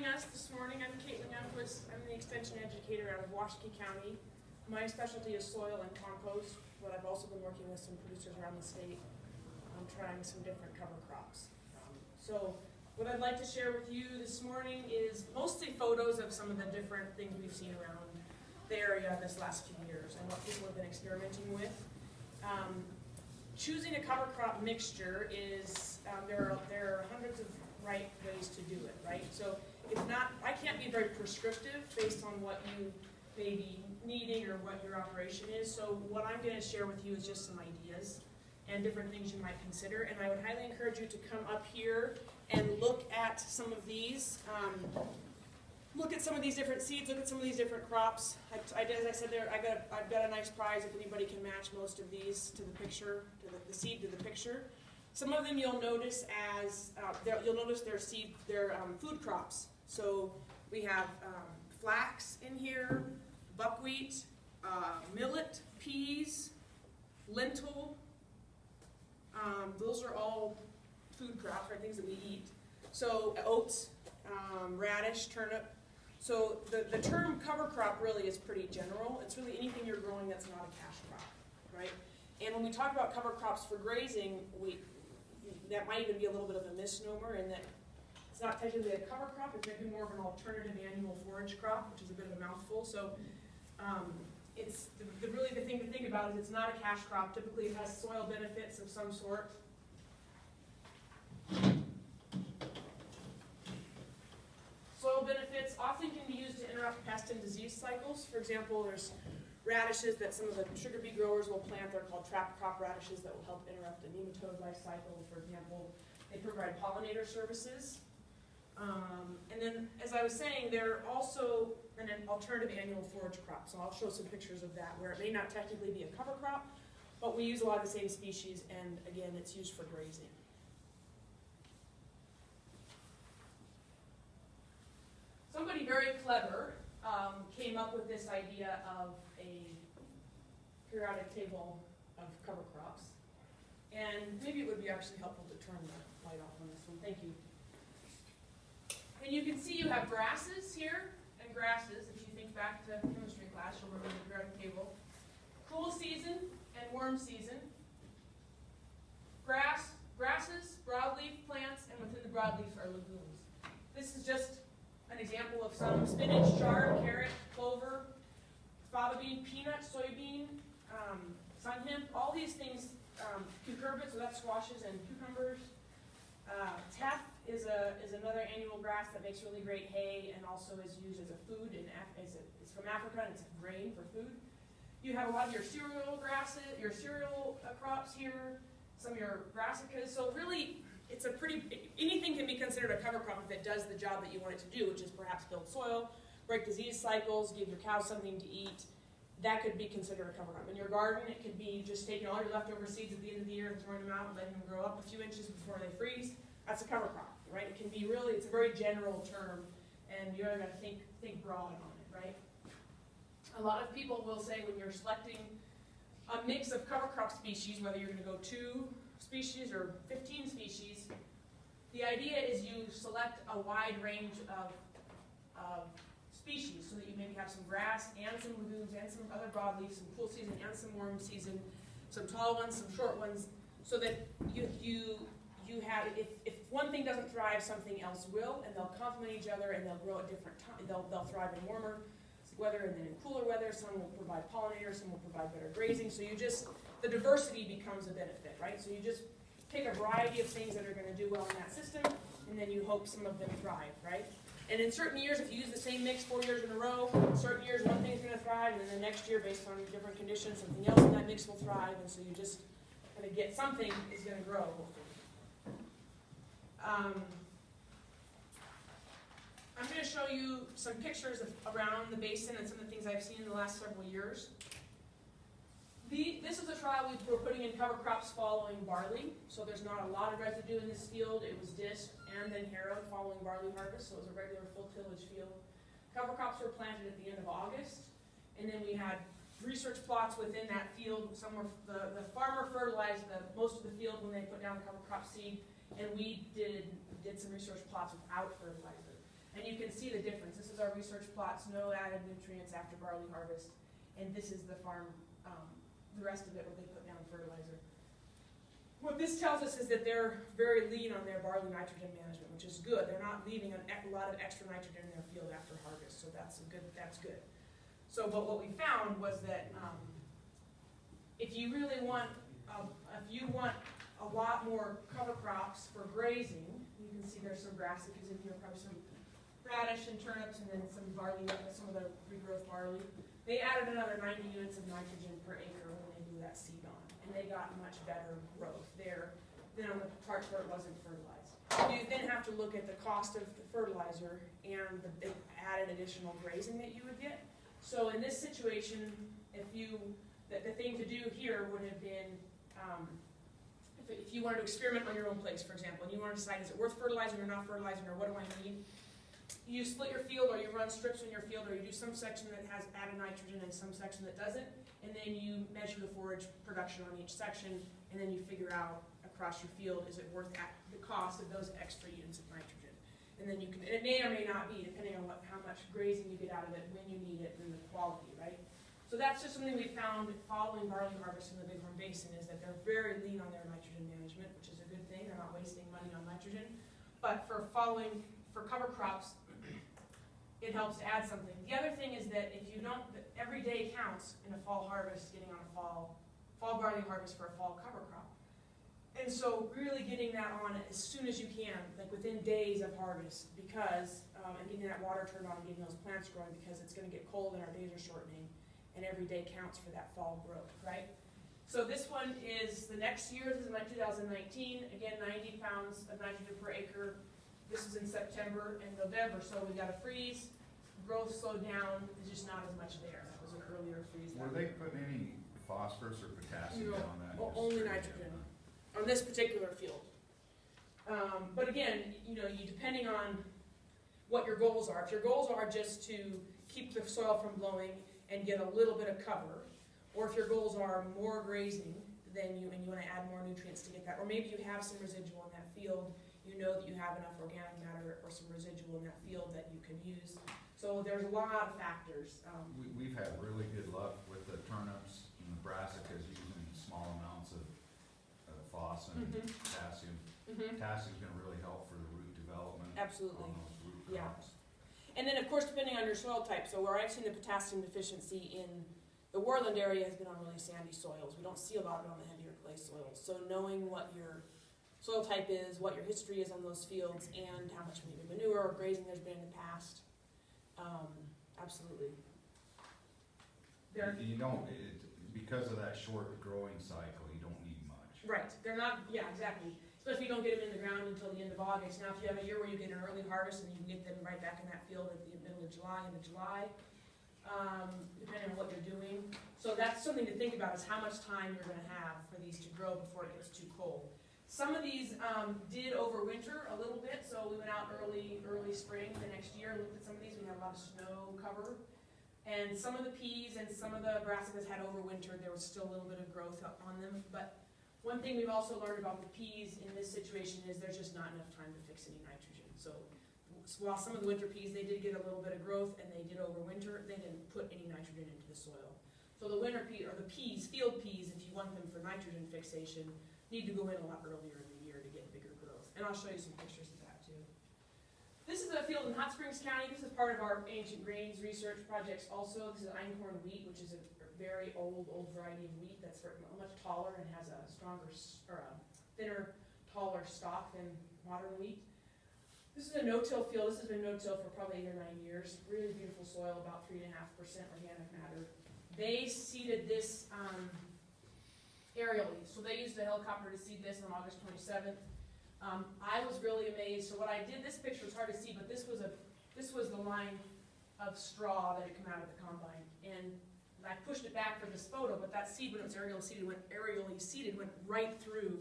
joining us this morning. I'm Caitlin Youngquist. I'm the extension educator out of Washakie County. My specialty is soil and compost, but I've also been working with some producers around the state on trying some different cover crops. So what I'd like to share with you this morning is mostly photos of some of the different things we've seen around the area this last few years and what people have been experimenting with. Um, choosing a cover crop mixture is, um, there are, there are hundreds of right ways to do it, right? So it's not, I can't be very prescriptive based on what you may be needing or what your operation is. So what I'm gonna share with you is just some ideas and different things you might consider. And I would highly encourage you to come up here and look at some of these. Um, look at some of these different seeds, look at some of these different crops. I, I as I said there, I got, I've got a nice prize if anybody can match most of these to the picture, to the, the seed to the picture. Some of them you'll notice as, uh, you'll notice they're seed, they're, um, food crops. So we have, um, flax in here, buckwheat, uh, millet, peas, lentil. Um, those are all food crops, right, things that we eat. So oats, um, radish, turnip. So the, the term cover crop really is pretty general. It's really anything you're growing that's not a cash crop, right? And when we talk about cover crops for grazing, we, that might even be a little bit of a misnomer in that it's not technically a cover crop, it's maybe more of an alternative annual forage crop, which is a bit of a mouthful. So um, it's, the, the, really the thing to think about is it's not a cash crop. Typically it has soil benefits of some sort. Soil benefits often can be used to interrupt pest and disease cycles. For example, there's radishes that some of the sugar beet growers will plant. They're called trap crop radishes that will help interrupt the nematode life cycle. For example, they provide pollinator services. Um, and then, as I was saying, they're also an alternative annual forage crop. So I'll show some pictures of that where it may not technically be a cover crop, but we use a lot of the same species, and again, it's used for grazing. Somebody very clever um, came up with this idea of a periodic table of cover crops. And maybe it would be actually helpful to turn the light off on this one. Thank you. And you can see you have grasses here and grasses. If you think back to chemistry class, you'll remember the periodic table. Cool season and warm season. Grass, grasses, broadleaf plants, and within the broadleaf are legumes. This is just an example of some spinach, chard, carrot, clover, fava bean, peanut, soybean, um, sun hemp, all these things, um, cucurbits, so that's squashes and cucumbers. Uh, is a is another annual grass that makes really great hay and also is used as a food and a, it's from Africa and it's a grain for food. You have a lot of your cereal grasses, your cereal uh, crops here, some of your brassicas. So really, it's a pretty, anything can be considered a cover crop if it does the job that you want it to do, which is perhaps build soil, break disease cycles, give your cows something to eat. That could be considered a cover crop. In your garden, it could be just taking all your leftover seeds at the end of the year and throwing them out and letting them grow up a few inches before they freeze. That's a cover crop, right? It can be really, it's a very general term, and you really got to think, think broad on it, right? A lot of people will say when you're selecting a mix of cover crop species, whether you're going to go two species or 15 species, the idea is you select a wide range of, of species so that you maybe have some grass and some legumes and some other broadleaf, some cool season and some warm season, some tall ones, some short ones, so that you, you, you have, if, if one thing doesn't thrive, something else will, and they'll complement each other and they'll grow at different times, they'll, they'll thrive in warmer weather and then in cooler weather, some will provide pollinators, some will provide better grazing, so you just, the diversity becomes a benefit, right? So you just pick a variety of things that are gonna do well in that system, and then you hope some of them thrive, right? And in certain years, if you use the same mix four years in a row, certain years one thing's gonna thrive, and then the next year, based on different conditions, something else in that mix will thrive, and so you just kind of get, something is gonna grow, hopefully. Um, I'm going to show you some pictures of around the basin and some of the things I've seen in the last several years. The, this is a trial we were putting in cover crops following barley, so there's not a lot of residue in this field. It was disc and then harrowed following barley harvest, so it was a regular full tillage field. Cover crops were planted at the end of August, and then we had research plots within that field. Some were, the, the farmer fertilized the, most of the field when they put down the cover crop seed, and we did, did some research plots without fertilizer. And you can see the difference. This is our research plots, no added nutrients after barley harvest. And this is the farm, um, the rest of it where they put down fertilizer. What this tells us is that they're very lean on their barley nitrogen management, which is good. They're not leaving a lot of extra nitrogen in their field after harvest, so that's a good, that's good. So, but what we found was that, um, if you really want, um, if you want a lot more cover crops for grazing, you can see there's some brassicas in here, probably some radish and turnips, and then some barley, some of the regrowth barley. They added another ninety units of nitrogen per acre when that seed on, and they got much better growth there than on the parts where it wasn't fertilized. You then have to look at the cost of the fertilizer and the added additional grazing that you would get. So in this situation, if you, the, the thing to do here would have been, um, if, if you wanted to experiment on your own place, for example, and you wanted to decide, is it worth fertilizing or not fertilizing, or what do I need? You split your field, or you run strips in your field, or you do some section that has added nitrogen and some section that doesn't, and then you measure the forage production on each section, and then you figure out across your field, is it worth the cost of those extra units of nitrogen? And then you can, it may or may not be, depending on what, how much grazing you get out of it, when you need it, and the quality, right? So that's just something we found following barley harvest in the Bighorn Basin, is that they're very lean on their nitrogen management, which is a good thing, they're not wasting money on nitrogen. But for following, for cover crops, it helps to add something. The other thing is that if you don't, every day counts in a fall harvest, getting on a fall, fall barley harvest for a fall cover crop. And so really getting that on as soon as you can, like within days of harvest, because, um, and getting that water turned on and getting those plants growing, because it's gonna get cold and our days are shortening, and every day counts for that fall growth, right? So this one is, the next year, this is thousand nineteen, again, ninety pounds of nitrogen per acre. This is in September and November, so we got a freeze, growth slowed down, there's just not as much there, that was an earlier freeze. Were they putting any phosphorus or potassium No, down that? o- Just only straight nitrogen. down? on this particular field. Um, but again, you know, you, depending on what your goals are, if your goals are just to keep the soil from blowing and get a little bit of cover, or if your goals are more grazing, then you, and you wanna add more nutrients to get that, or maybe you have some residual in that field, you know that you have enough organic matter or some residual in that field that you can use. So there's a lot of factors, um, We, we've had really good luck with the turnips and the brassicas using small amounts of, uh, phos and Mhm. potassium. mhm, Potassium's gonna really help for the root development absolutely. on those root Yeah. crops. And then, of course, depending on your soil type, so where I've seen the potassium deficiency in the Worland area has been on really sandy soils. We don't see a lot of it on the heavier clay soils. So knowing what your soil type is, what your history is on those fields, and how much maybe manure or grazing there's been in the past, um, absolutely. They're, You don't, it, because of that short growing cycle, you don't need much. right, they're not, yeah, exactly. Especially if you don't get them in the ground until the end of August. Now, if you have a year where you get an early harvest and you can get them right back in that field at the middle of July, into July, um, depending on what you're doing. So that's something to think about, is how much time you're gonna have for these to grow before it gets too cold. Some of these, um, did overwinter a little bit, so we went out early, early spring the next year, and looked at some of these, we had a lot of snow cover. And some of the peas and some of the brassicas had overwintered, there was still a little bit of growth on them, but one thing we've also learned about the peas in this situation is there's just not enough time to fix any nitrogen, so while some of the winter peas, they did get a little bit of growth and they did overwinter, they didn't put any nitrogen into the soil. So the winter pea, or the peas, field peas, if you want them for nitrogen fixation, need to go in a lot earlier in the year to get bigger growth. And I'll show you some pictures of that too. This is a field in Hot Springs County, this is part of our ancient grains research projects also. This is einkorn wheat, which is a very old, old variety of wheat that's much taller and has a stronger, or a thinner, taller stalk than modern wheat. This is a no-till field, this has been no-till for probably eight or nine years, really beautiful soil, about three and a half percent organic matter. They seeded this, um, aerially, so they used a helicopter to seed this on August twenty-seventh. Um, I was really amazed, so what I did, this picture was hard to see, but this was a, this was the line of straw that had come out of the combine, and I pushed it back for this photo, but that seed, when it was aerially seeded, went, aerially seeded, went right through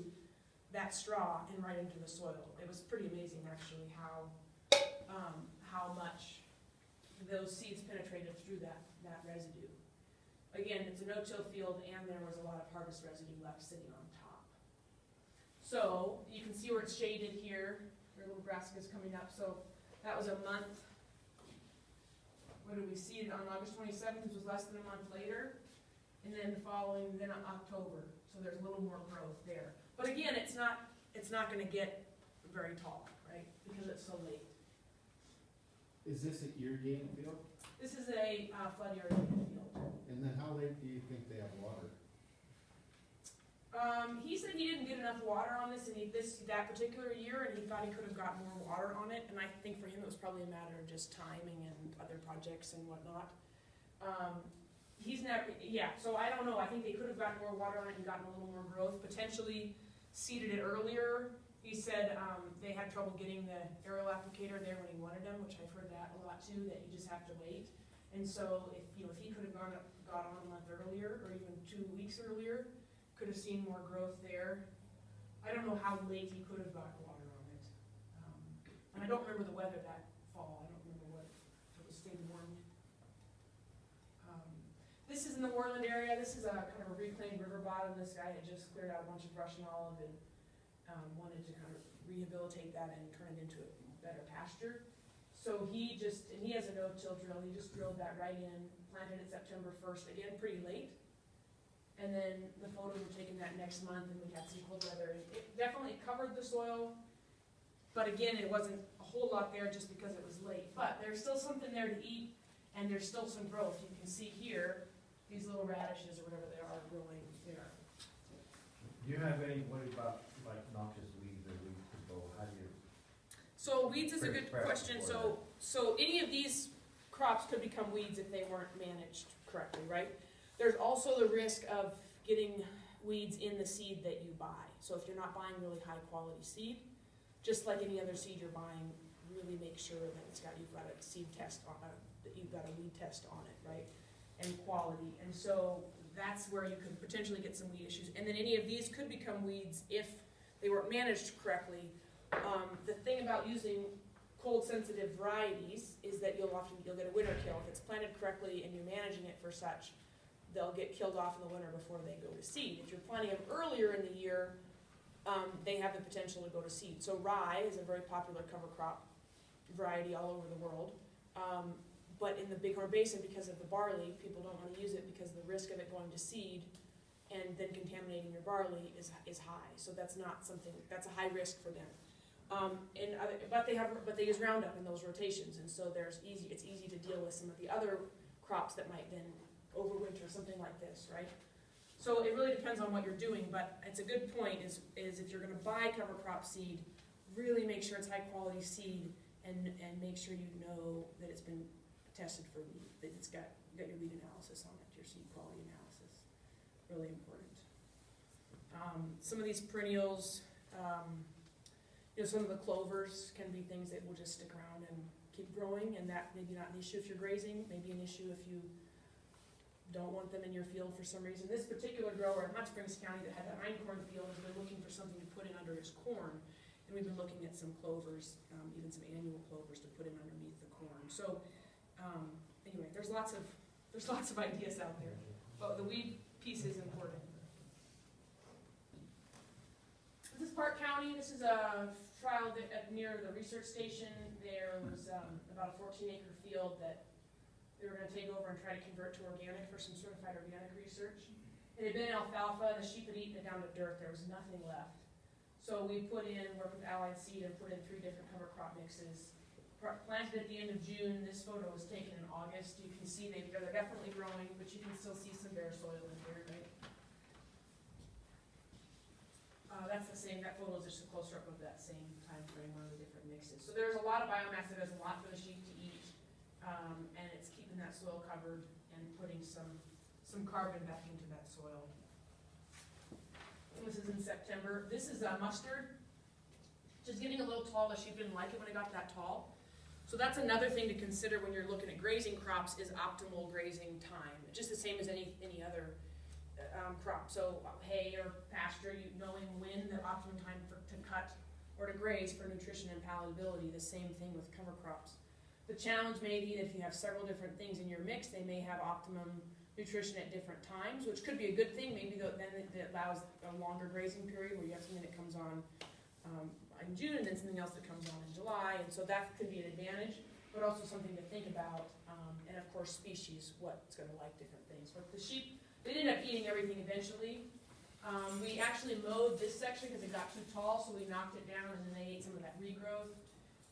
that straw and right into the soil. It was pretty amazing, actually, how, um, how much those seeds penetrated through that, that residue. Again, it's a no-till field, and there was a lot of harvest residue left sitting on top. So, you can see where it's shaded here, are little brassicas coming up, so that was a month what did we seed on August twenty-seventh, which was less than a month later. And then the following, then October, so there's a little more growth there. But again, it's not, it's not gonna get very tall, right, because it's so late. Is this an irrigating field? This is a uh, flood irrigated field. And then how late do you think they have water? Um, he said he didn't get enough water on this, and he, this, that particular year, and he thought he could have got more water on it, and I think for him it was probably a matter of just timing and other projects and whatnot. Um, he's never, yeah, so I don't know, I think they could have gotten more water on it and gotten a little more growth, potentially seeded it earlier. He said, um, they had trouble getting the aerial applicator there when he wanted them, which I've heard that a lot too, that you just have to wait. And so if, you know, if he could have gone, up- got on a month earlier, or even two weeks earlier, could have seen more growth there. I don't know how late he could have got water on it. Um, And I don't remember the weather that fall, I don't remember what, if it was staying warm. Um, This is in the Worland area, this is a kind of a reclaimed river bottom, this guy had just cleared out a bunch of brush and olive and um, wanted to kind of rehabilitate that and turn it into a better pasture. So he just, and he has a no-till drill, he just drilled that right in, planted it September first, again, pretty late. And then the photos were taken that next month and we had some cold weather. It definitely covered the soil. But again, it wasn't a whole lot there just because it was late. But there's still something there to eat and there's still some growth. You can see here, these little radishes or whatever they are growing there. Do you have any, what about like noxious weeds or weed control, how do you? So weeds is a good question. So, so any of these crops could become weeds if they weren't managed correctly, right? There's also the risk of getting weeds in the seed that you buy. So if you're not buying really high quality seed, just like any other seed you're buying, really make sure that it's got, you've got a seed test on, uh, that you've got a weed test on it, right? And quality. And so that's where you could potentially get some weed issues. And then any of these could become weeds if they weren't managed correctly. Um, the thing about using cold sensitive varieties is that you'll often, you'll get a winter kill. If it's planted correctly and you're managing it for such, they'll get killed off in the winter before they go to seed. If you're planting them earlier in the year, um, they have the potential to go to seed. So rye is a very popular cover crop variety all over the world. Um, but in the Bighorn Basin, because of the barley, people don't wanna use it because the risk of it going to seed and then contaminating your barley is, is high. So that's not something, that's a high risk for them. Um, and but they have, but they use Roundup in those rotations, and so there's easy, it's easy to deal with some of the other crops that might then overwinter, something like this, right? So it really depends on what you're doing, but it's a good point, is, is if you're gonna buy cover crop seed, really make sure it's high quality seed, and, and make sure you know that it's been tested for weed, that it's got, got your weed analysis on it, your seed quality analysis, really important. Um, some of these perennials, um, you know, some of the clovers can be things that will just stick around and keep growing, and that maybe not an issue if you're grazing, maybe an issue if you don't want them in your field for some reason. This particular grower in Hot Springs County that had that einkorn field has been looking for something to put in under his corn, and we've been looking at some clovers, um, even some annual clovers to put in underneath the corn. So, um, anyway, there's lots of, there's lots of ideas out there, but the weed piece is important. This is Park County, this is a trial that, at, near the research station, there was, um, about a fourteen acre field that they were gonna take over and try to convert to organic for some certified organic research. It had been alfalfa, the sheep had eaten it down to dirt, there was nothing left. So we put in, worked with Allied Seed and put in three different cover crop mixes. Planted at the end of June, this photo was taken in August, you can see they, they're definitely growing, but you can still see some bare soil in here, right? Uh, that's the same, that photo is just a closer up of that same time frame on the different mixes. So there's a lot of biomass, there's a lot for the sheep to eat, um, and it's keeping that soil covered and putting some, some carbon back into that soil. This is in September, this is uh, mustard, just getting a little tall, the sheep didn't like it when it got that tall. So that's another thing to consider when you're looking at grazing crops is optimal grazing time, just the same as any, any other um, crop, so hay or pasture, you knowing when the optimum time for, to cut or to graze for nutrition and palatability, the same thing with cover crops. The challenge may be that if you have several different things in your mix, they may have optimum nutrition at different times, which could be a good thing, maybe tho- then it it allows a longer grazing period where you have something that comes on um, in June and then something else that comes on in July, and so that could be an advantage. But also something to think about, um, and of course, species, what's gonna like different things. But the sheep, they ended up eating everything eventually. Um, we actually mowed this section because it got too tall, so we knocked it down and then they ate some of that regrowth.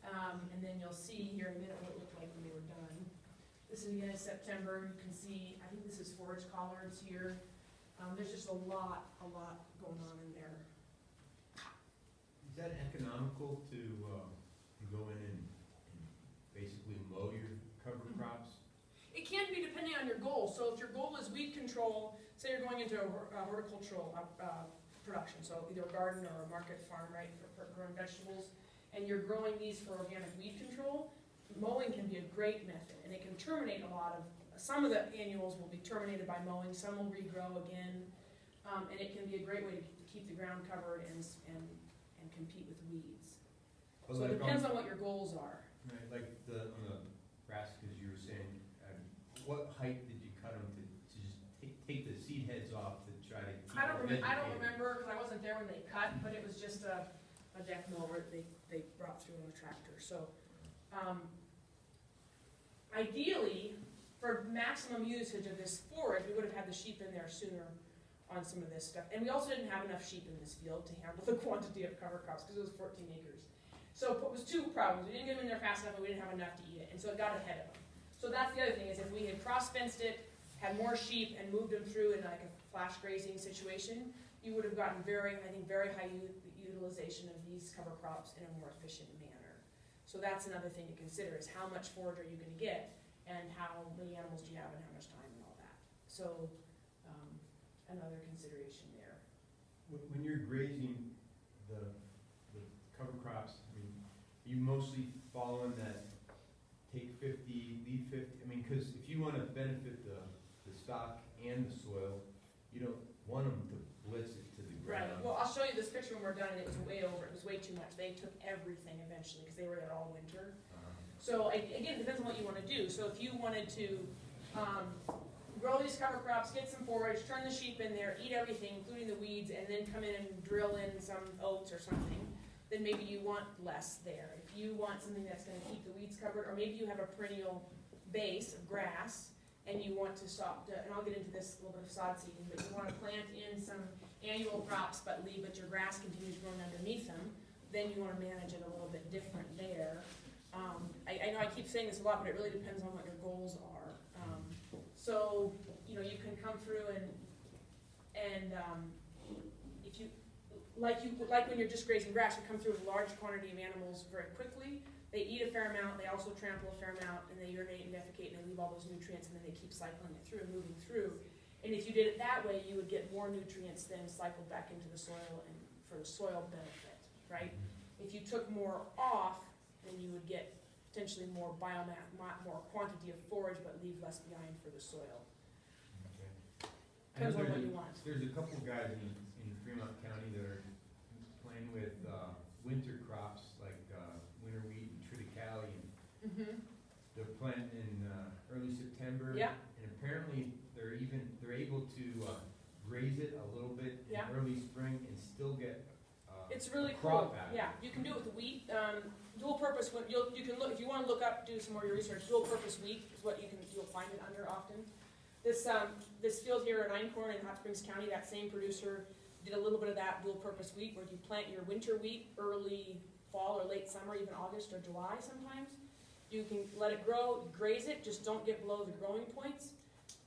Um, and then you'll see here in a minute what it looked like when they were done. This is again in September, you can see, I think this is forage collards here. Um, there's just a lot, a lot going on in there. Is that economical to, uh, to go in and basically mow your cover crops? It can be depending on your goal, so if your goal is weed control, say you're going into a uh, horticultural, uh, uh, production, so either a garden or a market farm, right, for, for growing vegetables, and you're growing these for organic weed control, mowing can be a great method, and it can terminate a lot of, some of the annuals will be terminated by mowing, some will regrow again, um, and it can be a great way to keep the ground covered and, and, and compete with weeds. Well, So it depends on- on what your goals are. Right, like the, on the brassicas you were saying, um, what height did you cut them to, to just take, take the seed heads off to try to keep I don't them remember, I don't vegetated? remember, cause I wasn't there when they cut, but it was just a, a deck mower they, they brought through on a tractor, so. Um, ideally, for maximum usage of this forage, we would have had the sheep in there sooner on some of this stuff. And we also didn't have enough sheep in this field to handle the quantity of cover crops, cause it was fourteen acres. So it was two problems, we didn't get them in there fast enough, and we didn't have enough to eat it, and so it got ahead of them. So that's the other thing, is if we had cross-fenced it, had more sheep and moved them through in like a flash grazing situation, you would have gotten very, I think, very high utilization of these cover crops in a more efficient manner. So that's another thing to consider, is how much forage are you gonna get, and how many animals do you have, and how much time and all that. So, um, another consideration there. When, you're grazing the, the cover crops, I mean, you mostly following that fifty, leave fifty? I mean, cause if you wanna benefit the, the stock and the soil, you don't want them to blitz it to the Right, ground. well, I'll show you this picture when we're done, and it was way over, it was way too much, they took everything eventually, because they were there all winter. Uh, So, I- again, it depends on what you wanna do, so if you wanted to, um, grow these cover crops, get some forage, turn the sheep in there, eat everything, including the weeds, and then come in and drill in some oats or something, then maybe you want less there. If you want something that's gonna keep the weeds covered, or maybe you have a perennial base of grass, and you want to stop, and I'll get into this, a little bit of sod seeding, but you wanna plant in some annual crops, but leave, but your grass continues growing underneath them, then you wanna manage it a little bit different there. Um, I, I know I keep saying this a lot, but it really depends on what your goals are. Um, so, you know, you can come through and, and, um, like you, like when you're just grazing grass, you come through with a large quantity of animals very quickly. They eat a fair amount, they also trample a fair amount, and they urinate and defecate, and they leave all those nutrients, and then they keep cycling it through, and moving through. And if you did it that way, you would get more nutrients than cycled back into the soil and for the soil benefit, right? If you took more off, then you would get potentially more biomass, more quantity of forage, but leave less behind for the soil. okay. Depends on what there's a- you want. There's a couple guys in, in Fremont County that are playing with, uh, winter crops like, uh, winter wheat and triticale and Mm-hmm. They're planting in, uh, early September. Yeah. And apparently, they're even, they're able to, uh, graze it a little bit in Yeah. early spring and still get, uh, It's really a crop cool, out of it. yeah, you can do it with wheat, um, dual purpose, when, you'll, you can look, if you wanna look up, do some more of your research, dual purpose wheat is what you can, you'll find it under often. This, um, this field here at Einkorn in Hot Springs County, that same producer did a little bit of that dual purpose wheat, where you plant your winter wheat early fall or late summer, even August or July sometimes. You can let it grow, graze it, just don't get below the growing points.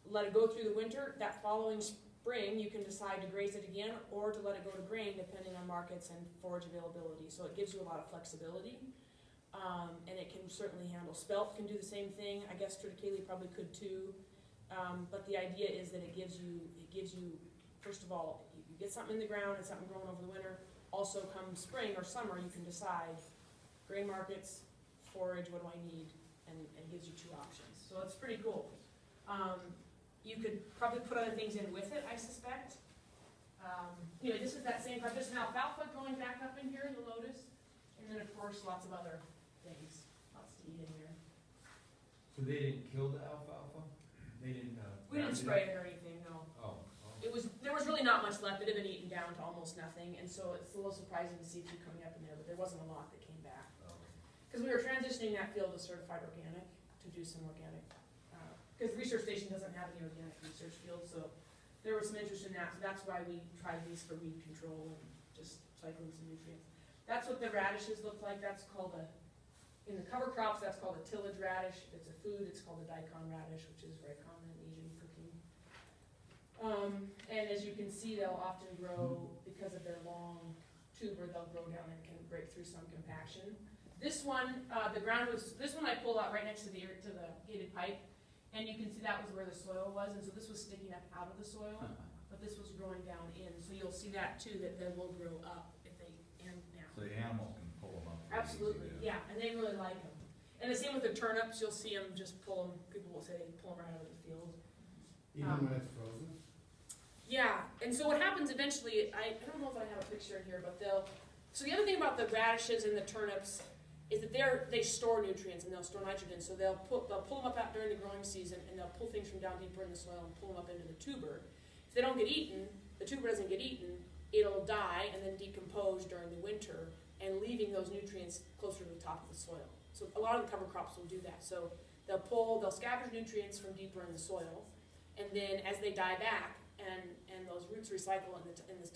Let it go through the winter, that following spring, you can decide to graze it again or to let it go to grain depending on markets and forage availability. So it gives you a lot of flexibility. Um, and it can certainly handle, spelt can do the same thing, I guess triticale probably could too. Um, but the idea is that it gives you, it gives you, first of all, get something in the ground and something growing over the winter. Also come spring or summer, you can decide grain markets, forage, what do I need? And, and gives you two options. So it's pretty cool. Um, you could probably put other things in with it, I suspect. Um, anyway, this is that same, there's an alfalfa growing back up in here, the lotus. And then, of course, lots of other things, lots to eat in here. So they didn't kill the alfalfa? They didn't, uh? We didn't spray it or anything. It was, there was really not much left, it had been eaten down to almost nothing, and so it's a little surprising to see few coming up in there, but there wasn't a lot that came back. Because we were transitioning that field to certified organic, to do some organic, uh, because research station doesn't have any organic research fields, so there was some interest in that, so that's why we tried these for weed control and just cycling some nutrients. That's what the radishes look like, that's called a, in the cover crops, that's called a tillage radish, if it's a food, it's called a daikon radish, which is very common in Asian cooking. Um, and as you can see, they'll often grow, because of their long tuber, they'll grow down and can break through some compaction. This one, uh, the ground was, this one I pulled out right next to the, to the gated pipe, and you can see that was where the soil was, and so this was sticking up out of the soil, but this was growing down in, so you'll see that too, that they will grow up if they, and now. So the animals can pull them up. pretty easy Absolutely, yeah, and they really like them. And the same with the turnips, you'll see them just pull them, people will say they pull them right out of the field. Even Um, when it's frozen? Yeah, and so what happens eventually, I, I don't know if I have a picture here, but they'll, so the other thing about the radishes and the turnips is that they're, they store nutrients and they'll store nitrogen, so they'll put, they'll pull them up out during the growing season and they'll pull things from down deeper in the soil and pull them up into the tuber. If they don't get eaten, the tuber doesn't get eaten, it'll die and then decompose during the winter and leaving those nutrients closer to the top of the soil. So a lot of the cover crops will do that, so they'll pull, they'll scavenge nutrients from deeper in the soil, and then as they die back and, and those roots recycle in the, in the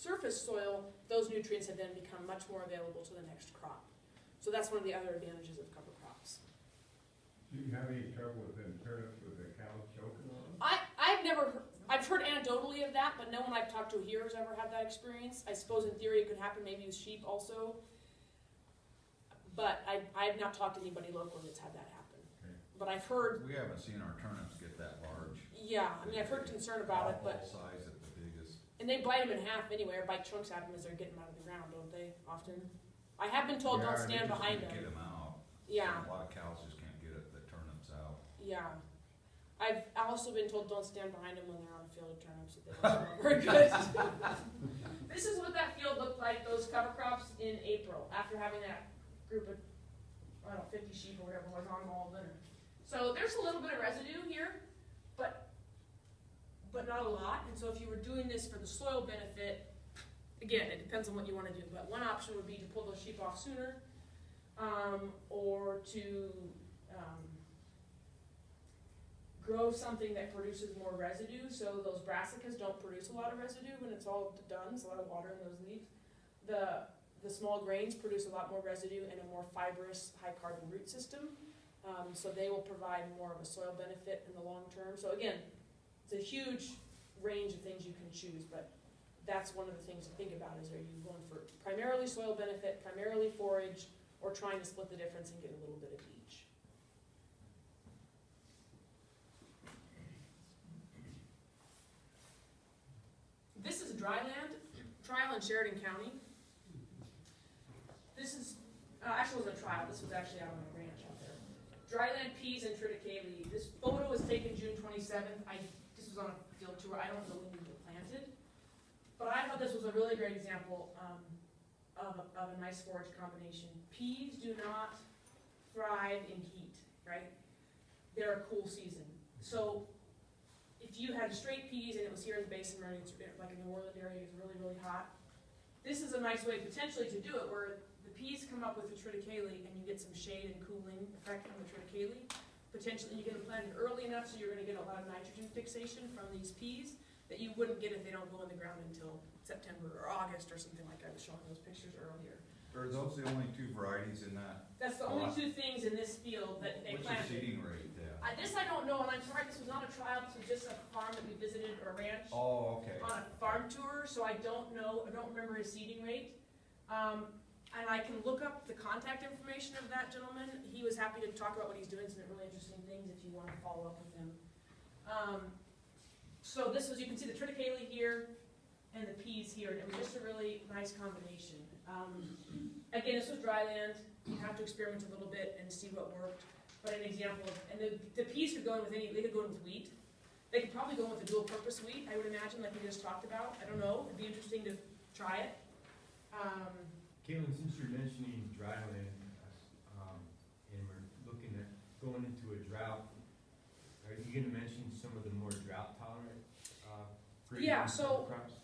surface soil, those nutrients have then become much more available to the next crop. So that's one of the other advantages of cover crops. Do you have any trouble with them turnips with the cows choking on them? I, I've never, heard- I've heard anecdotally of that, but no one I've talked to here has ever had that experience. I suppose in theory it could happen maybe with sheep also. But I, I've not talked to anybody locally that's had that happen. Okay. But I've heard, We haven't seen our turnips get that large. Yeah, I mean, I've heard concern about it, but, All size at the biggest. and they bite them in half anyway, or bite chunks out of them as they're getting them out of the ground, don't they, often? I have been told Yeah, don't they stand just behind can't them. Get them out. Yeah. A lot of cows just can't get it, the turnips out. Yeah. I've also been told don't stand behind them when they're on a field of turnips, that they don't smell very good. This is what that field looked like, those cover crops in April, after having that group of, I don't know, fifty sheep or whatever was on them all winter. So there's a little bit of residue here, but, but not a lot, and so if you were doing this for the soil benefit, again, it depends on what you wanna do, but one option would be to pull those sheep off sooner, um, or to, um, grow something that produces more residue, so those brassicas don't produce a lot of residue when it's all done, it's a lot of water in those leaves. The, the small grains produce a lot more residue and a more fibrous, high carbon root system, um, so they will provide more of a soil benefit in the long term. So again, it's a huge range of things you can choose, but that's one of the things to think about is are you going for primarily soil benefit, primarily forage, or trying to split the difference and get a little bit of each? This is dry land, trial in Sheridan County. This is, uh, actually was a trial, this was actually out on a ranch out there. Dryland peas and triticale. This photo was taken June twenty-seventh. I, this was on a field tour, I don't know when these were planted. But I thought this was a really great example, um, of a, of a nice forage combination. Peas do not thrive in heat, right? They're a cool season. So if you had straight peas and it was here in the basin, right, it's like in the Worland area, it's really, really hot. This is a nice way potentially to do it, where the peas come up with the triticale and you get some shade and cooling effect from the triticale. Potentially, you get them planted early enough so you're gonna get a lot of nitrogen fixation from these peas that you wouldn't get if they don't go in the ground until September or August or something like I was showing those pictures earlier. Are those the only two varieties in that? That's the only two things in this field that they What's the seeding rate there? I, this I don't know, and I'm sorry, this was not a trial, this was just a farm that we visited, or a ranch. Oh, okay. on a farm tour, so I don't know, I don't remember his seeding rate. Um, and I can look up the contact information of that gentleman. He was happy to talk about what he's doing, some really interesting things if you wanna follow up with him. Um, so this was, you can see the triticale here and the peas here, and it was just a really nice combination. Um, again, this was dry land, you have to experiment a little bit and see what worked. But an example of, and the, the peas could go in with any, they could go in with wheat. They could probably go in with a dual purpose wheat, I would imagine, like we just talked about. I don't know, it'd be interesting to try it. Um, Caitlin, since you're mentioning dryland, um, and we're looking at going into a drought, are you gonna mention some of the more drought tolerant, uh, Yeah, so- crops?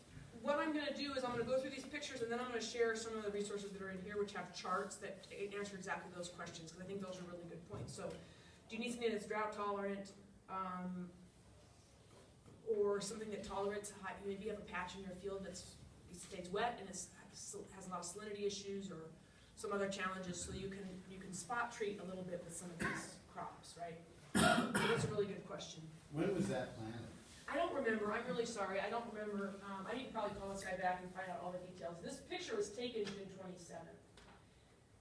what I'm gonna do is I'm gonna go through these pictures and then I'm gonna share some of the resources that are in here, which have charts that answer exactly those questions, because I think those are really good points. So, do you need something that's drought tolerant, um, or something that tolerates high, maybe you have a patch in your field that's, it stays wet and it's, has a lot of salinity issues or some other challenges, so you can, you can spot treat a little bit with some of these crops, right? That's a really good question. When was that planted? I don't remember, I'm really sorry, I don't remember, um, I need to probably call this guy back and find out all the details. This picture was taken June twenty-seventh.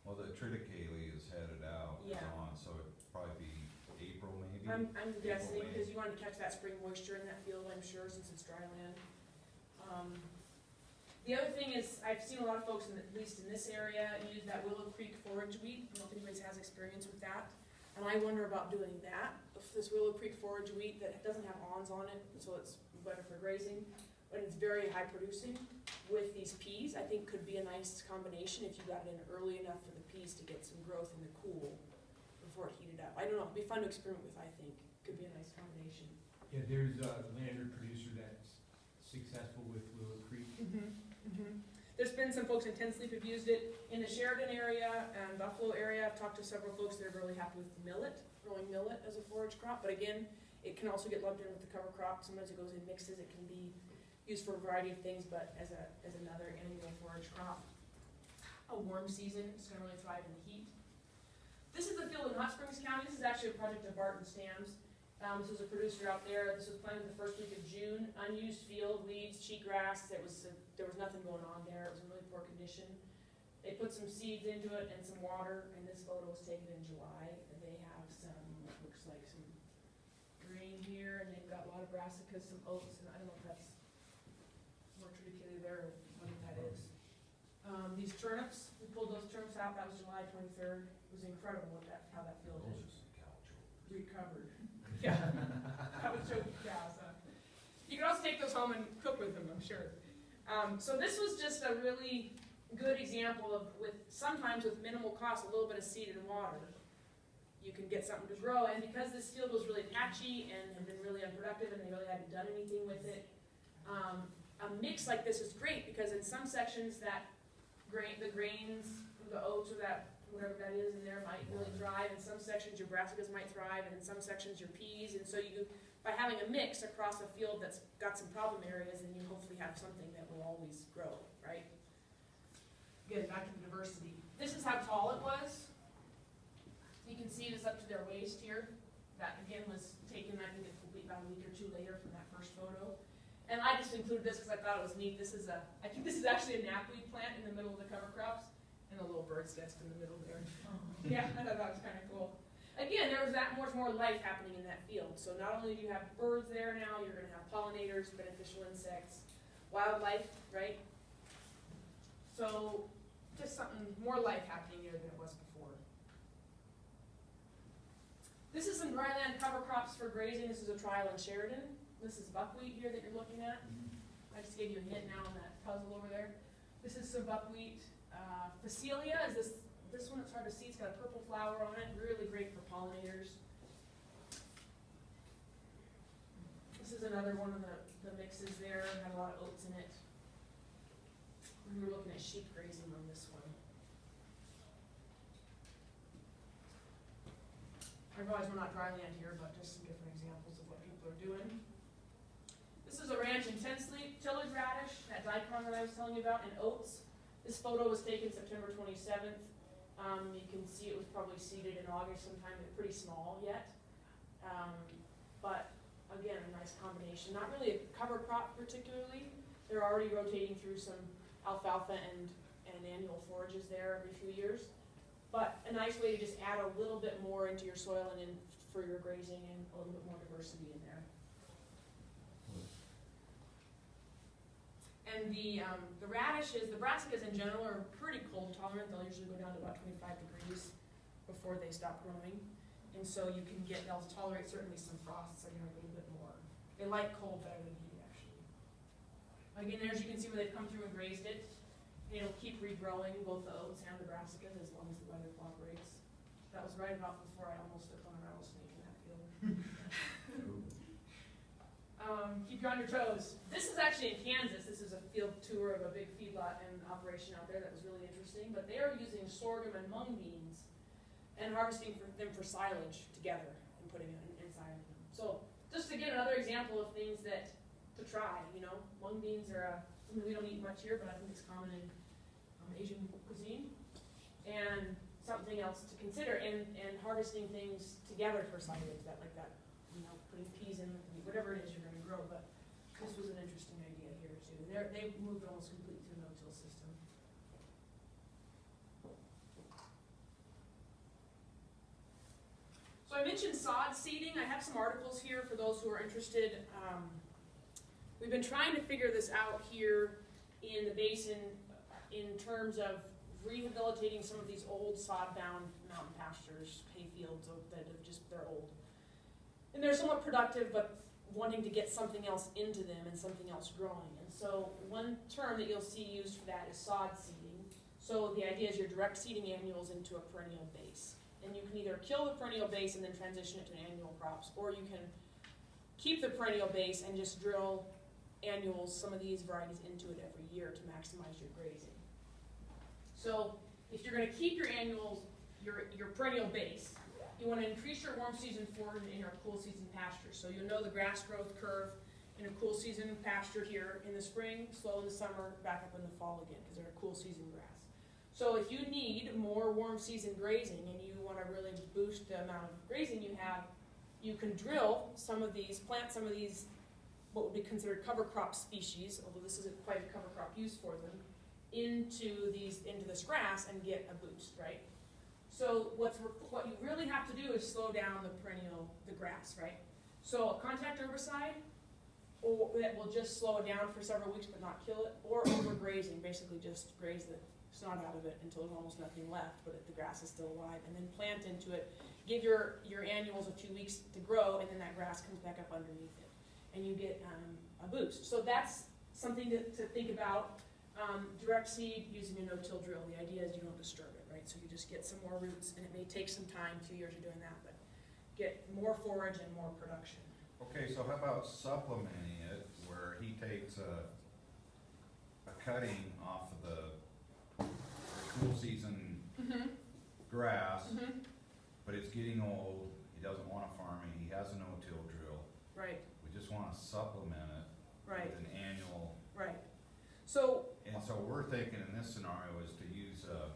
Well, the triticale is headed out, Yeah. on, so it'd probably be April maybe? I'm, I'm guessing, May. because you wanted to catch that spring moisture in that field, I'm sure, since it's dry land. Um, The other thing is, I've seen a lot of folks, in, at least in this area, use that Willow Creek forage wheat, I don't know if anybody has experience with that. And I wonder about doing that, this Willow Creek forage wheat that doesn't have awns on it, so it's better for grazing, but it's very high producing with these peas, I think could be a nice combination if you got it in early enough for the peas to get some growth in the cool before it heated up. I don't know, it'd be fun to experiment with, I think, could be a nice combination. Yeah, there's a Lander producer that's successful with. There's been some folks intensely have used it in the Sheridan area and Buffalo area. I've talked to several folks that are really happy with millet, growing millet as a forage crop. But again, it can also get lumped in with the cover crop. Sometimes it goes in mixes. It can be used for a variety of things, but as a, as another annual forage crop. A warm season, it's gonna really thrive in the heat. This is the field in Hot Springs County. This is actually a project of Barton Stam's. Um, this was a producer out there. This was planted the first week of June. Unused field, weeds, cheatgrass. There was, a- there was nothing going on there. It was in really poor condition. They put some seeds into it and some water, and this photo was taken in July. And they have some, looks like some green here, and they've got a lot of brassicas, some oats, and I don't know if that's more triticale there or what that is. Um, these turnips, we pulled those turnips out. That was July twenty-third. It was incredible what that, how that field Those had are some caoutchouc. recovered. Yeah, that would show cows. You can also take those home and cook with them, I'm sure. Um, so this was just a really good example of with, sometimes with minimal cost, a little bit of seed and water, you can get something to grow. And because this field was really patchy and had been really unproductive and they really hadn't done anything with it, um, a mix like this is great because in some sections that grain, the grains, the oats or that whatever that is in there might really thrive. In some sections, your brassicas might thrive, and in some sections, your peas. And so you, by having a mix across a field that's got some problem areas, then you hopefully have something that will always grow, right? Again, back to the diversity. This is how tall it was. You can see it is up to their waist here. That again was taken, I think, about a week or two later from that first photo. And I just included this because I thought it was neat. This is a, I think this is actually a knapweed plant in the middle of the cover crops, and a little bird's nest in the middle there. Oh. Yeah, I thought that was kind of cool. Again, there was that much more life happening in that field. So not only do you have birds there now, you're gonna have pollinators, beneficial insects, wildlife, right? So just something, more life happening there than it was before. This is some dryland cover crops for grazing. This is a trial in Sheridan. This is buckwheat here that you're looking at. Mm-hmm. I just gave you a hint now on that puzzle over there. This is some buckwheat. Uh, Phacelia is this, this one, it's hard to see, it's got a purple flower on it, really great for pollinators. This is another one of the, the mixes there, had a lot of oats in it. We were looking at sheep grazing on this one. I realize we're not dry land here, but just some different examples of what people are doing. This is a ranch in Ten tillage radish, that daikon that I was telling you about, and oats. This photo was taken September twenty-seventh. Um, you can see it was probably seeded in August sometime, they're pretty small yet. Um, but again, a nice combination, not really a cover crop particularly. They're already rotating through some alfalfa and, and annual forages there every few years. But a nice way to just add a little bit more into your soil and in, for your grazing and a little bit more diversity in there. And the, um, the radishes, the brassicas in general are pretty cold tolerant, they'll usually go down to about twenty-five degrees before they stop growing. And so you can get, they'll tolerate certainly some frosts, again, a little bit more. They like cold better than heat, actually. Again, there, as you can see where they've come through and grazed it, it'll keep regrowing, both the oats and the brassicas, as long as the weather cooperates. That was right about before I almost took on a rattlesnake in that field. Um, keep you on your toes. This is actually in Kansas. This is a field tour of a big feedlot and operation out there that was really interesting. But they are using sorghum and mung beans and harvesting for them for silage together and putting it in, inside of them. So just again another example of things that to try. You know, mung beans are uh, something we don't eat much here, but I think it's common in um, Asian cuisine, and something else to consider. And and harvesting things together for silage that like that. You know, putting peas in whatever it is you're going grow. But this was an interesting idea here too. They're, they've moved almost completely to a no-till system. So I mentioned sod seeding. I have some articles here for those who are interested. Um, we've been trying to figure this out here in the basin in terms of rehabilitating some of these old sod-bound mountain pastures, hay fields that have just, they're old. And they're somewhat productive, but wanting to get something else into them and something else growing. And so one term that you'll see used for that is sod seeding. So the idea is you're direct seeding annuals into a perennial base. And you can either kill the perennial base and then transition it to annual crops, or you can keep the perennial base and just drill annuals, some of these varieties into it every year to maximize your grazing. So if you're gonna keep your annuals, your, your perennial base, you wanna increase your warm season forage in your cool season pastures. So you'll know the grass growth curve in a cool season pasture here in the spring, slow in the summer, back up in the fall again, because they're a cool season grass. So if you need more warm season grazing and you wanna really boost the amount of grazing you have, you can drill some of these, plant some of these, what would be considered cover crop species, although this isn't quite a cover crop use for them, into these, into this grass and get a boost, right? So what's, what you really have to do is slow down the perennial, the grass, right? So a contact herbicide, or that will just slow it down for several weeks but not kill it, or overgrazing, basically just graze the snot out of it until there's almost nothing left, but the grass is still alive, and then plant into it. Give your, your annuals a few weeks to grow, and then that grass comes back up underneath it, and you get, um, a boost. So that's something to, to think about. Um, direct seed using a no-till drill, the idea is you don't disturb it, right? So you just get some more roots, and it may take some time, two years of doing that, but get more forage and more production. Okay, so how about supplementing it where he takes a, a cutting off of the cool season Mm-hmm, grass, mm-hmm, but it's getting old, he doesn't wanna farm it, he has a no-till drill. right, We just wanna supplement it right, with an annual, right. So, and so we're thinking in this scenario is to use a,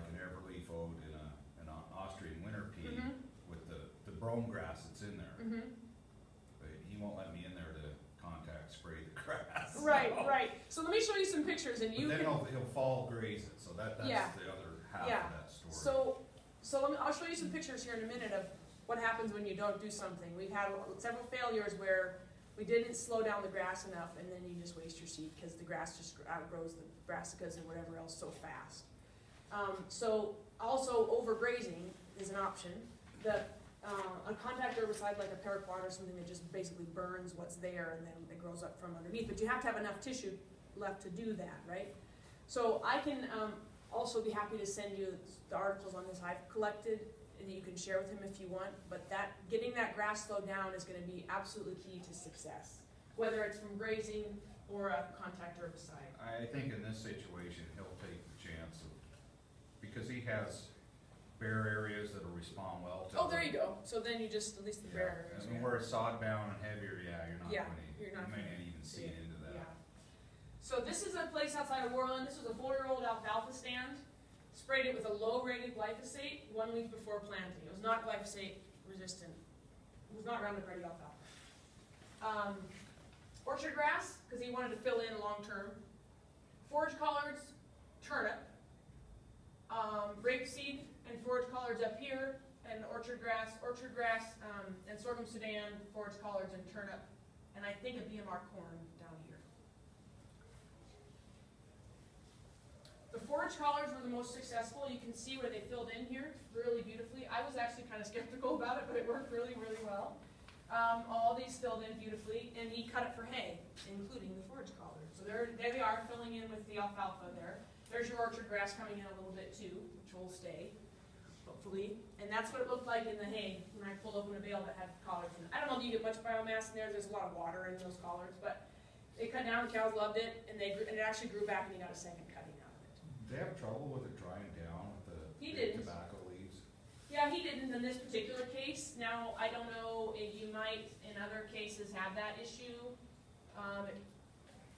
like an everleaf oat and a, an Austrian winter pea mm-hmm, with the, the brome grass that's in there. mm-hmm. But he won't let me in there to contact spray the grass. Right, right. So let me show you some pictures and But you then can, he'll, he'll fall graze it, so that, that's Yeah. the other half Yeah. of that story. so, so let me, I'll show you some pictures here in a minute of what happens when you don't do something. We've had several failures where we didn't slow down the grass enough and then you just waste your seed because the grass just outgrows the brassicas and whatever else so fast. Um, so also overgrazing is an option. The, uh, a contact herbicide like a paraquat or something that just basically burns what's there and then it grows up from underneath. But you have to have enough tissue left to do that, right? So I can um, also be happy to send you the articles on this I've collected that you can share with him if you want. But that getting that grass slowed down is going to be absolutely key to success, whether it's from grazing or a contact herbicide. I think in this situation, he'll take because he has bare areas that'll respond well to. Oh, there you go. So then you just at least the Yeah, bare areas. I mean, where it's sod bound and heavier, yeah, you're not Yeah, gonna, you you're not may gonna not even see it into Yeah. that. So this is a place outside of Worland. This was a four-year-old alfalfa stand. Sprayed it with a low-rated glyphosate one week before planting. It was not glyphosate resistant. It was not Roundup Ready alfalfa. Um, orchard grass, because he wanted to fill in long-term. Forage collards, turnip. Um, rapeseed and forage collards up here, and orchard grass, orchard grass, um, and sorghum sudan, forage collards and turnip. And I think a BMR corn down here. The forage collards were the most successful. You can see where they filled in here really beautifully. I was actually kind of skeptical about it, but it worked really, really well. Um, all these filled in beautifully, and he cut it for hay, including the forage collard. So there, there they are, filling in with the alfalfa there. There's your orchard grass coming in a little bit too, which will stay, hopefully, and that's what it looked like in the hay, when I pulled open a bale that had collards in it. I don't know if you get much biomass in there, there's a lot of water in those collards, but they cut down, the cows loved it, and they, grew- and it actually grew back and you got a second cutting out of it. They have trouble with it drying down with the He didn't. tobacco leaves? Yeah, he didn't in this particular case. Now, I don't know if you might in other cases have that issue. Um, it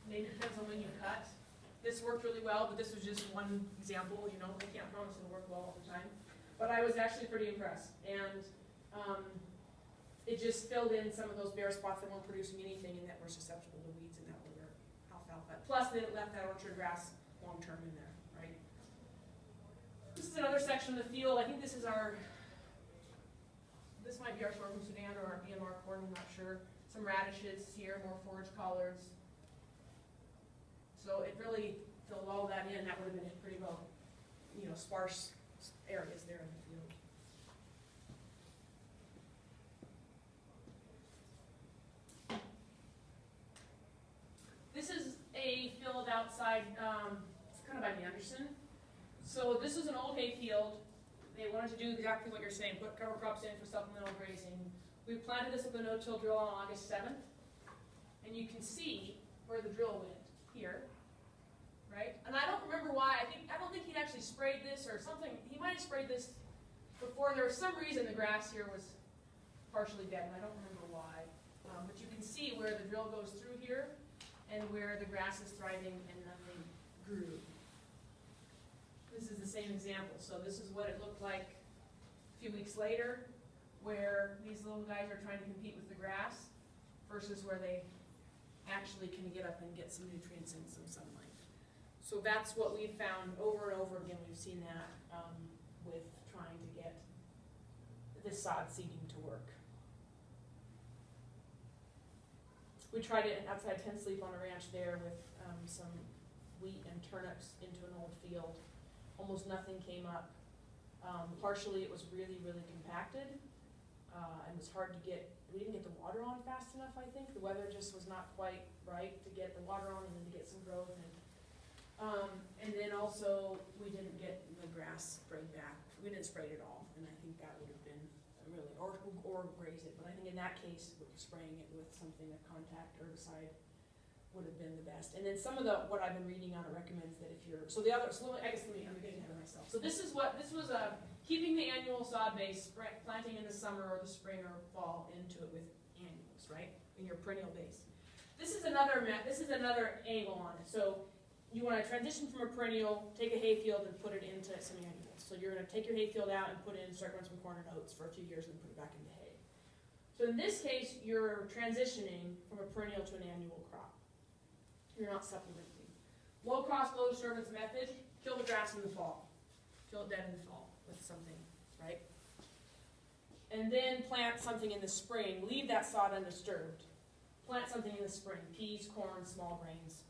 maybe depends on when you cut. This worked really well, but this was just one example, you know, I can't promise it'll work well all the time. But I was actually pretty impressed, and, um, it just filled in some of those bare spots that weren't producing anything and that were susceptible to weeds and that were alfalfa. Plus, it left that orchard grass long-term in there, right? This is another section of the field, I think this is our, this might be our sorghum Sudan or our BMR corn, I'm not sure. Some radishes here, more forage collards. So it really filled all that in, that would have been pretty well, you know, sparse areas there in the field. This is a field outside, um, it's kind of by Manderson. So this is an old hay field. They wanted to do exactly what you're saying, put cover crops in for supplemental grazing. We planted this with a no-till drill on August seventh. And you can see where the drill went, here, right? And I don't remember why, I think, I don't think he'd actually sprayed this or something, he might have sprayed this before, there was some reason the grass here was partially dead, and I don't remember why. Um, but you can see where the drill goes through here, and where the grass is thriving and nothing grew. This is the same example, so this is what it looked like a few weeks later, where these little guys are trying to compete with the grass versus where they actually can get up and get some nutrients and some sunlight. So that's what we've found over and over again, we've seen that, um, with trying to get this sod seeding to work. We tried it outside Ten Sleep on a ranch there with, um, some wheat and turnips into an old field. Almost nothing came up. Um, partially it was really, really compacted, uh, and it was hard to get, we didn't get the water on fast enough, I think. The weather just was not quite right to get the water on and then to get some growth and, um, and then also, we didn't get the grass sprayed back. We didn't spray it at all, and I think that would have been really, or, or graze it. But I think in that case, spraying it with something, a contact herbicide would have been the best. And then some of the, what I've been reading on it recommends that if you're, so the other, so I guess let me, I'm getting ahead of myself. So this is what, this was a, keeping the annual sod base, planting in the summer or the spring or fall into it with annuals, right? In your perennial base. This is another this is another angle on it. So you wanna transition from a perennial, take a hayfield and put it into some annuals. So you're gonna take your hayfield out and put in, start growing some corn and oats for a few years and put it back into hay. So in this case, you're transitioning from a perennial to an annual crop. You're not supplementing. Low cost, low disturbance method, kill the grass in the fall. Kill it dead in the fall with something, right? And then plant something in the spring, leave that sod undisturbed. Plant something in the spring, peas, corn, small grains.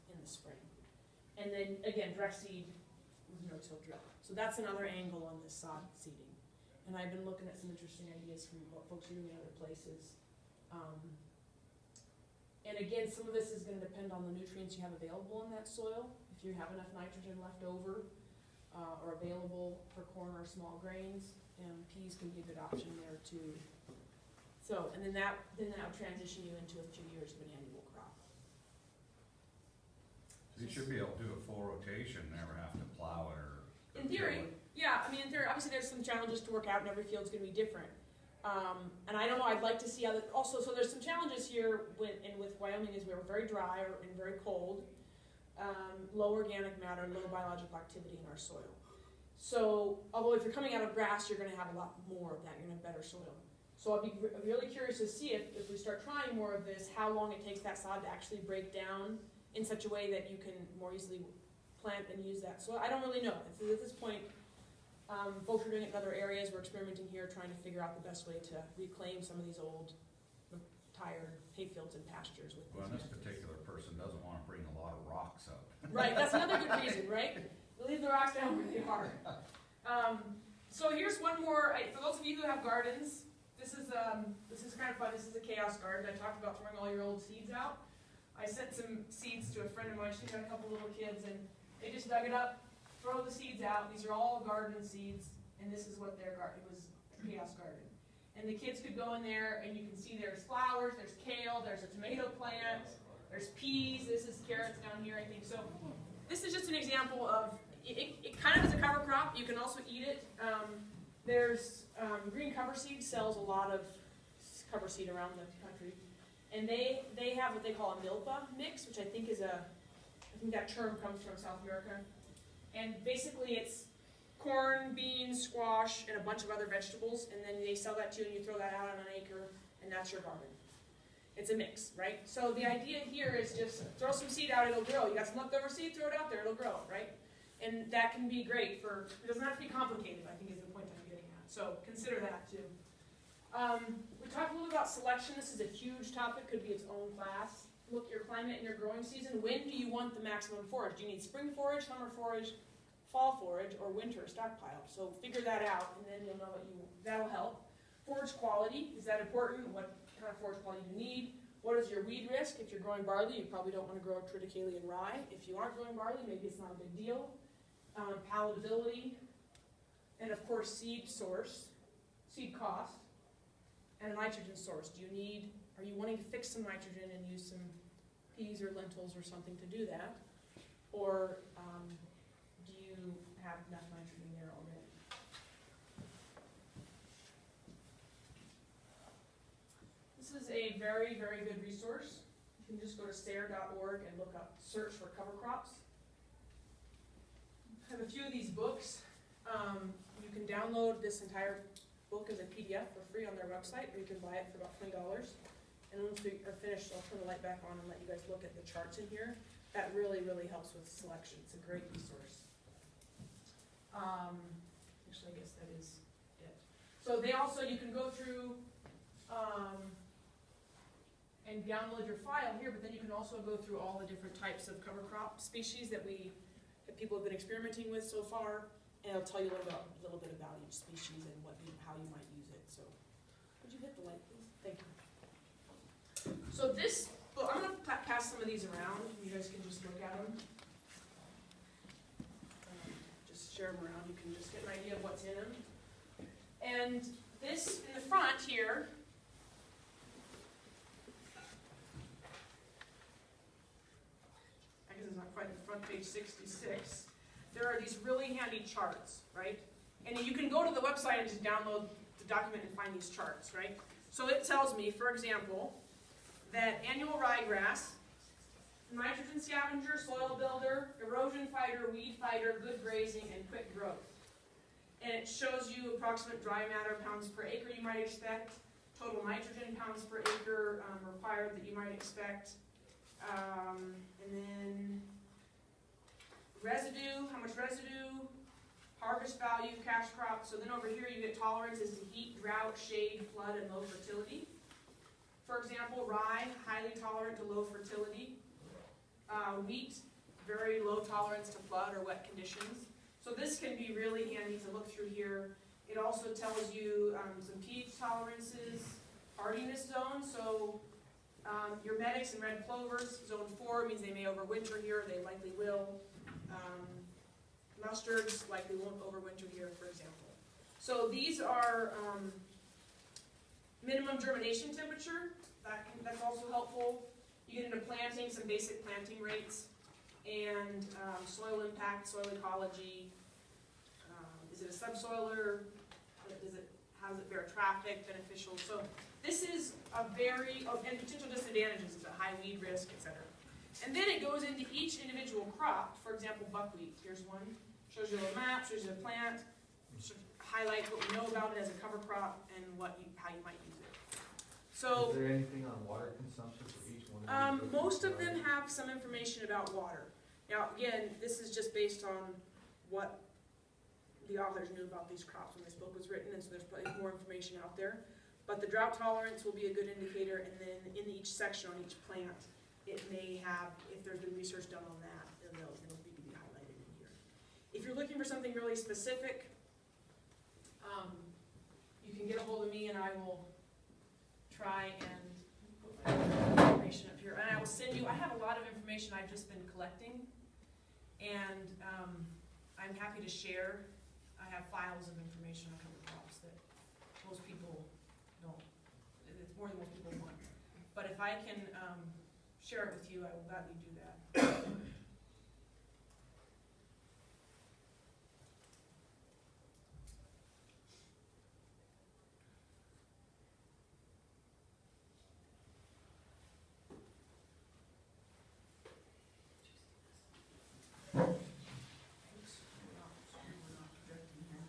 And then, again, direct seed with no-till drill. So that's another angle on this sod seeding. And I've been looking at some interesting ideas from what folks are doing in other places. Um, and again, some of this is gonna depend on the nutrients you have available in that soil. If you have enough nitrogen left over, uh, or available for corn or small grains, and peas can be a good option there too. So, and then that, then that would transition you into a few years of an annual. You should be able to do a full rotation, never have to plow it or. In theory, yeah, I mean, in theory, obviously there's some challenges to work out and every field's gonna be different. Um, and I don't know, I'd like to see other, also, so there's some challenges here with, and with Wyoming is we're very dry or- and very cold. Um, low organic matter, low biological activity in our soil. So, although if you're coming out of grass, you're gonna have a lot more of that, you're gonna have better soil. So I'd be re- really curious to see if, if we start trying more of this, how long it takes that sod to actually break down in such a way that you can more easily plant and use that. So I don't really know. At this point, um, folks are doing it in other areas. We're experimenting here, trying to figure out the best way to reclaim some of these old, tired hayfields and pastures with Well, and this particular person doesn't wanna bring a lot of rocks up. Right, that's another good reason, right? Leave the rocks down where they are. Um, so here's one more, I, for those of you who have gardens, this is, um, this is kind of fun, this is a chaos garden, I talked about throwing all your old seeds out. I sent some seeds to a friend of mine, she's got a couple little kids, and they just dug it up, throw the seeds out, these are all garden seeds, and this is what their garden, it was a chaos garden. And the kids could go in there and you can see there's flowers, there's kale, there's a tomato plant, there's peas, this is carrots down here, I think, so. This is just an example of, it, it, kind of is a cover crop, you can also eat it. Um, there's, um, Green Cover Seed sells a lot of cover seed around the. And they, they have what they call a milpa mix, which I think is a, I think that term comes from South America. And basically it's corn, beans, squash, and a bunch of other vegetables, and then they sell that to you and you throw that out on an acre, and that's your garden. It's a mix, right? So the idea here is just throw some seed out, it'll grow. You got some leftover seed, throw it out there, it'll grow, right? And that can be great for, it doesn't have to be complicated, I think is the point I'm getting at. So consider that too. Um, we talked a little about selection. This is a huge topic, could be its own class. Look at your climate and your growing season. When do you want the maximum forage? Do you need spring forage, summer forage, fall forage, or winter stockpile? So figure that out, and then you'll know what you, that'll help. Forage quality, is that important? What kind of forage quality do you need? What is your weed risk? If you're growing barley, you probably don't want to grow triticale and rye. If you aren't growing barley, maybe it's not a big deal. Um, palatability, and of course seed source, seed cost, and a nitrogen source. Do you need, are you wanting to fix some nitrogen and use some peas or lentils or something to do that? Or um, do you have enough nitrogen there already? This is a very, very good resource. You can just go to SARE.org and look up, search for cover crops. I have a few of these books. Um, you can download this entire book as a PDF for free on their website, or you can buy it for about twenty dollars. And once we are finished, I'll turn the light back on and let you guys look at the charts in here. That really, really helps with selection. It's a great resource. Um, actually, I guess that is it. So they also, you can go through, um, and download your file here, but then you can also go through all the different types of cover crop species that we, that people have been experimenting with so far. And it'll tell you a little about, a little bit about each species and what how you might use it, so. Would you hit the light, please? Thank you. So this, well, I'm gonna pass some of these around, you guys can just look at them. Um, Just share them around, you can just get an idea of what's in them. And this, in the front here, I guess it's not quite the front page sixty-six, there are these really handy charts, right? And you can go to the website and just download the document and find these charts, right? So it tells me, for example, that annual ryegrass, nitrogen scavenger, soil builder, erosion fighter, weed fighter, good grazing, and quick growth. And it shows you approximate dry matter pounds per acre you might expect, total nitrogen pounds per acre um, required that you might expect, um, and then residue, how much residue, harvest value, cash crop. So then over here you get tolerances to heat, drought, shade, flood, and low fertility. For example, rye, highly tolerant to low fertility. Uh, wheat, very low tolerance to flood or wet conditions. So this can be really handy to look through here. It also tells you um, some pH tolerances, hardiness zones. So um, your medics and red clovers, zone four means they may overwinter here, they likely will. Um, mustards likely won't overwinter here, for example. So these are um, minimum germination temperature. That can, that's also helpful. You get into planting, some basic planting rates, and um, soil impact, soil ecology. Um, is it a subsoiler? Does it, how does it bear traffic, beneficial? So this is a very, oh, and potential disadvantages, is a high weed risk, et cetera. And then it goes into each individual crop, for example, buckwheat, here's one, shows you a little map, shows you the plant, highlights what we know about it as a cover crop and what you, how you might use it. So, Is there anything on water consumption for each one of these? um, most of them have some information about water. Now, again, this is just based on what the authors knew about these crops when this book was written, and so there's probably more information out there. But the drought tolerance will be a good indicator, and then in each section on each plant, it may have, if there's been research done on that, then they'll, it'll be be highlighted in here. If you're looking for something really specific, um, you can get a hold of me and I will try and put my information up here. And I will send you, I have a lot of information I've just been collecting. And, um, I'm happy to share. I have files of information on cover crops that most people don't, it's more than most people want. But if I can, um, share it with you, I will gladly do that. Oops, we're not- we're not projecting here.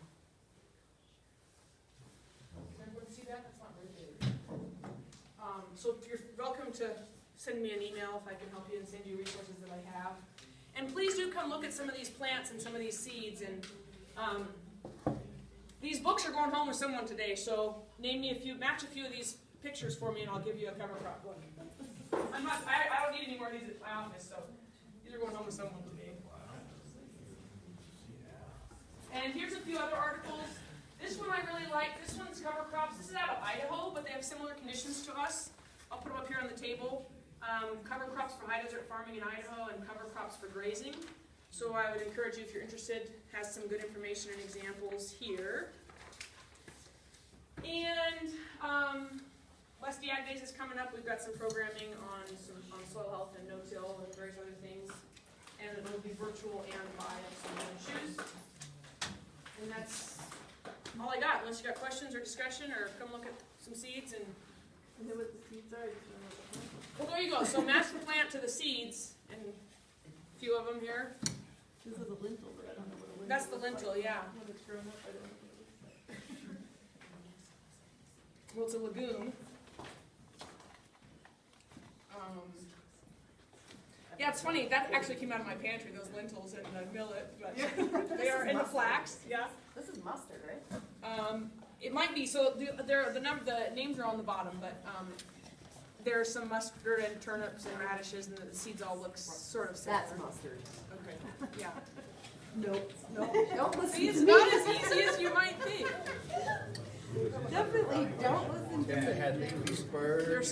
Does everyone see that? That's not very big. Um, so you're welcome to send me an email if I can help you and send you resources that I have. And please do come look at some of these plants and some of these seeds and, um, these books are going home with someone today, so name me a few, match a few of these pictures for me and I'll give you a cover crop book. I'm not, I, I don't need any more of these at my office, so these are going home with someone today. And here's a few other articles. This one I really like. This one's cover crops. This is out of Idaho, but they have similar conditions to us. Put them up here on the table. Um, cover crops for high desert farming in Idaho and cover crops for grazing. So I would encourage you, if you're interested, has some good information and examples here. And um, West Ag Days is coming up. We've got some programming on some on soil health and no-till and various other things. And it will be virtual and by some shoes. And that's all I got, unless you got questions or discussion, or come look at some seeds and, I know what the seeds are, I just don't know what the plants well, there you go, so match the plant to the seeds, and a few of them here. are. This is a lentil, but I don't know what a lentil That's the looks lentil, like. yeah. When it's grown up, I don't know what it looks like. Well, it's a legume. Um, Yeah, it's funny, that actually came out of my pantry, those lentils and the millet, but they are, and the flax, yeah. This is mustard, right? Um, it might be, so the, there, the number, the names are on the bottom, but, um, there's some mustard and turnips and radishes, and the seeds all look sort of similar. That's mustard. Okay, yeah. Nope, nope, don't listen See, it's to me. not as easy as you might think. Definitely don't listen to me. had leafy spurs. There's